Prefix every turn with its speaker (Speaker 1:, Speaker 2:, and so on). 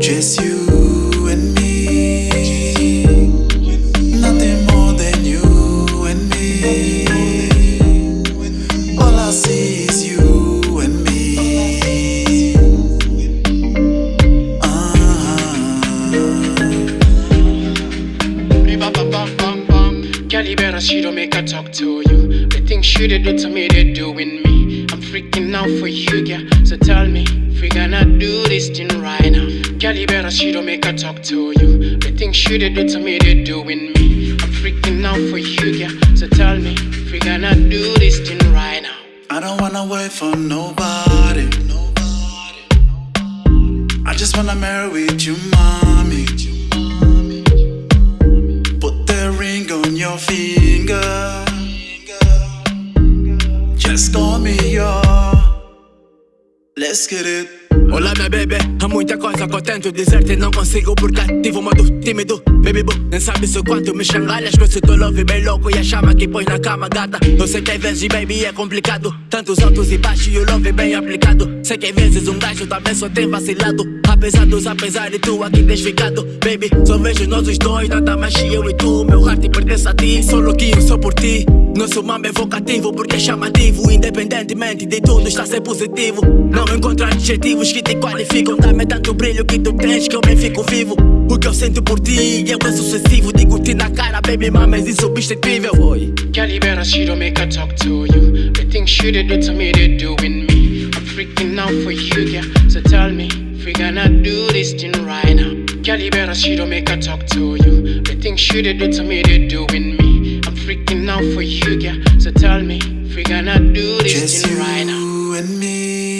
Speaker 1: Just you and me. Nothing more than you and me. All
Speaker 2: I see is you and me. Uh-huh. Talk to you. The things she did do to me, they doing me. Freaking out for you, girl. So tell me, if we gonna do this thing right now. Girl, you better she don't make her talk to you. The things she did do to me, they doing me. I'm freaking out for you, girl. So tell me, if we gonna do this thing right now.
Speaker 1: I don't wanna wait for nobody. I just wanna marry with you, mommy. Put the ring on your finger. Just call me your. Let's get it.
Speaker 3: Olá minha bebê, há muita coisa que eu tento dizer-te Não consigo por cativo, modo tímido. Baby boo, nem sabes o quanto me changalhas Com esse teu love bem louco e a chama que pões na cama gata. Eu sei que às vezes baby é complicado. Tantos altos e baixos e o love bem aplicado. Sei que às vezes um gajo também só tem vacilado. Apesar dos apesar de tu aqui tens ficado Baby, só vejo nós os dois, nada mais eu e tu Meu heart pertence a ti, sou louquinho só por ti Nosso mambo é vocativo porque é chamativo Independentemente de tudo está a ser positivo Não encontro adjetivos que te qualificam Dá-me tanto brilho que tu tens que eu bem fico vivo O que eu sinto por ti eu é sucessivo Digo-te na cara, baby, mama, és insubstituível Oi.
Speaker 2: You better make talk to you. The things she did to me, they doing me. I'm freaking out for you, girl. So tell me, if we gonna do this thing right now. Girl, you better make talk to you. The things she did to me, they doing me. Freaking out for you, girl. So tell me, if we gonna do this
Speaker 1: Just
Speaker 2: thing right now.
Speaker 1: you and me.